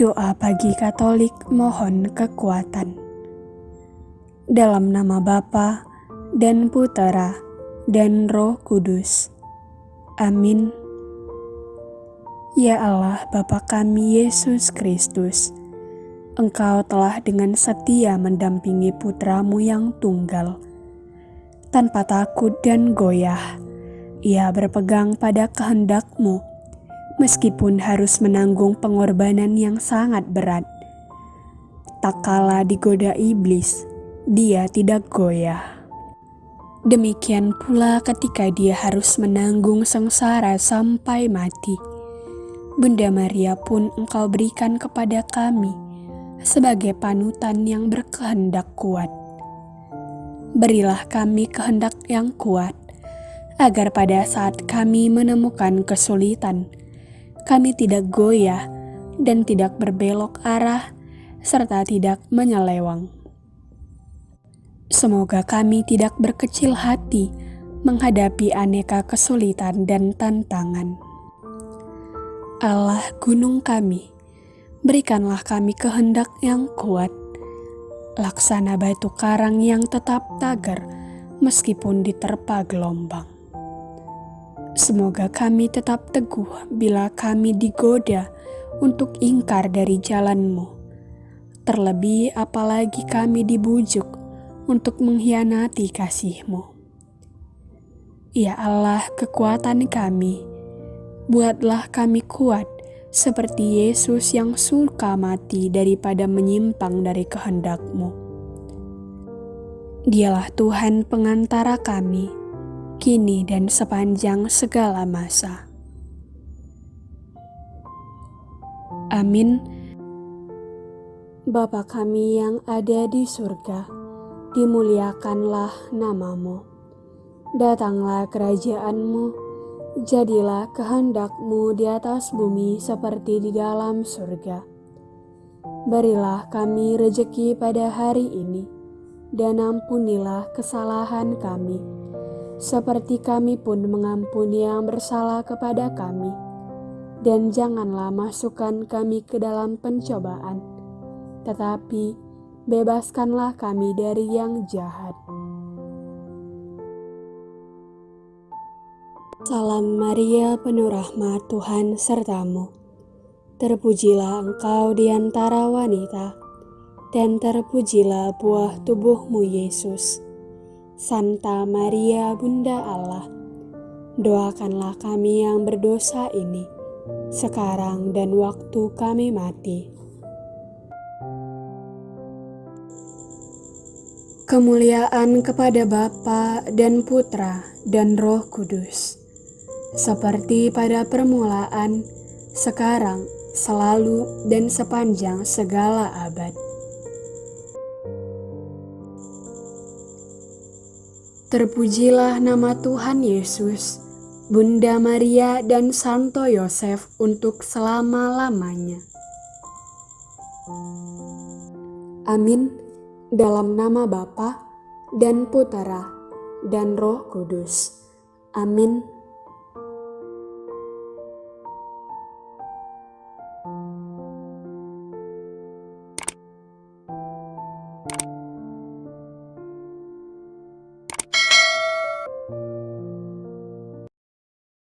Doa pagi Katolik mohon kekuatan. Dalam nama Bapa dan Putera dan Roh Kudus. Amin. Ya Allah Bapa kami Yesus Kristus, Engkau telah dengan setia mendampingi putramu yang tunggal. Tanpa takut dan goyah, ia berpegang pada kehendakmu meskipun harus menanggung pengorbanan yang sangat berat. Tak kala digoda iblis, dia tidak goyah. Demikian pula ketika dia harus menanggung sengsara sampai mati. Bunda Maria pun engkau berikan kepada kami sebagai panutan yang berkehendak kuat. Berilah kami kehendak yang kuat, agar pada saat kami menemukan kesulitan, kami tidak goyah dan tidak berbelok arah, serta tidak menyelewang. Semoga kami tidak berkecil hati menghadapi aneka kesulitan dan tantangan. Allah gunung kami, berikanlah kami kehendak yang kuat, laksana batu karang yang tetap tagar meskipun diterpa gelombang. Semoga kami tetap teguh bila kami digoda untuk ingkar dari jalanmu. Terlebih apalagi kami dibujuk untuk mengkhianati kasihmu. Ya Allah kekuatan kami, buatlah kami kuat seperti Yesus yang suka mati daripada menyimpang dari kehendakmu. Dialah Tuhan pengantara kami kini dan sepanjang segala masa. Amin. Bapa kami yang ada di surga, dimuliakanlah namamu. Datanglah kerajaanmu, jadilah kehendakmu di atas bumi seperti di dalam surga. Berilah kami rejeki pada hari ini, dan ampunilah kesalahan kami, seperti kami pun mengampuni yang bersalah kepada kami. Dan janganlah masukkan kami ke dalam pencobaan, tetapi bebaskanlah kami dari yang jahat. Salam Maria, penuh rahmat Tuhan sertamu. Terpujilah engkau di antara wanita, dan terpujilah buah tubuhmu Yesus. Santa Maria Bunda Allah, doakanlah kami yang berdosa ini, sekarang dan waktu kami mati. Kemuliaan kepada Bapa dan Putra dan Roh Kudus, seperti pada permulaan, sekarang, selalu, dan sepanjang segala abad. Terpujilah nama Tuhan Yesus, Bunda Maria dan Santo Yosef untuk selama-lamanya. Amin. Dalam nama Bapa dan Putera dan Roh Kudus. Amin.